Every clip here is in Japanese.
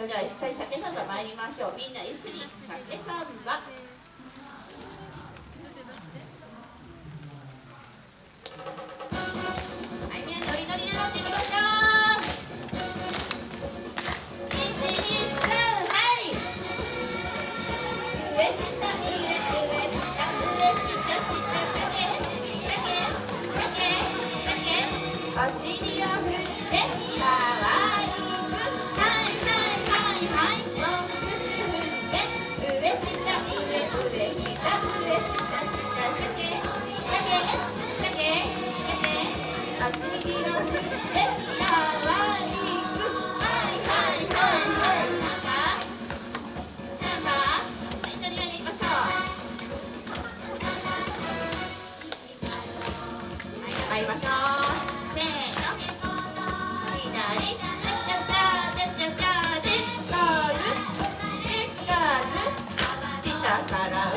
それでは一回鮭サンバ参りましょう。みんな一緒に鮭サンバ。 시작 무대 무대 시작 무대 시작 시작 시작 la。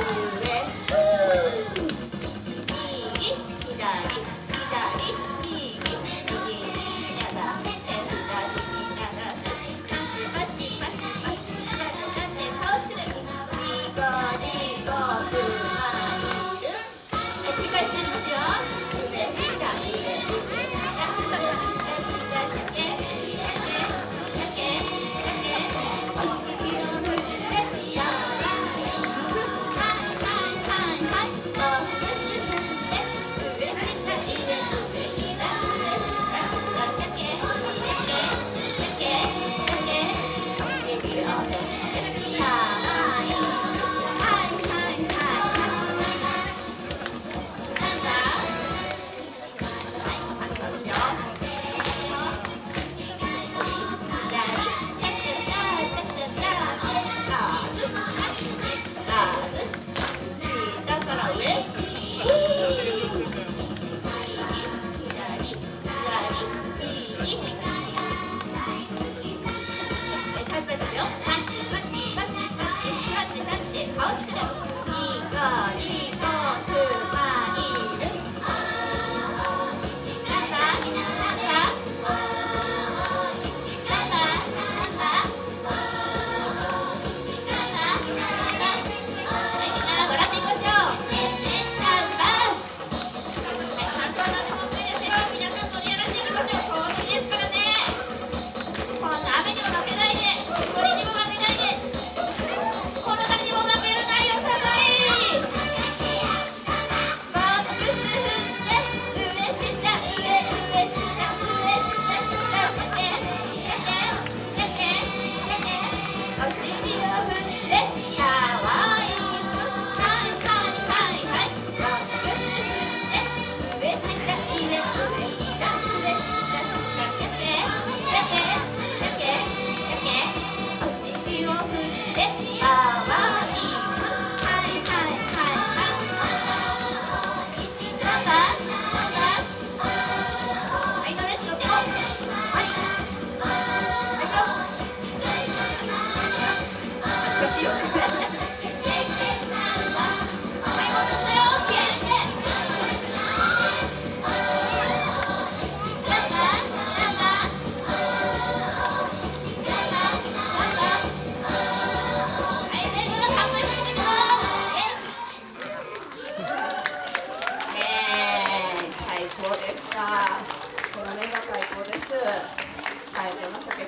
はい、この鮭